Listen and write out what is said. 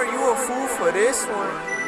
are you a fool for this one?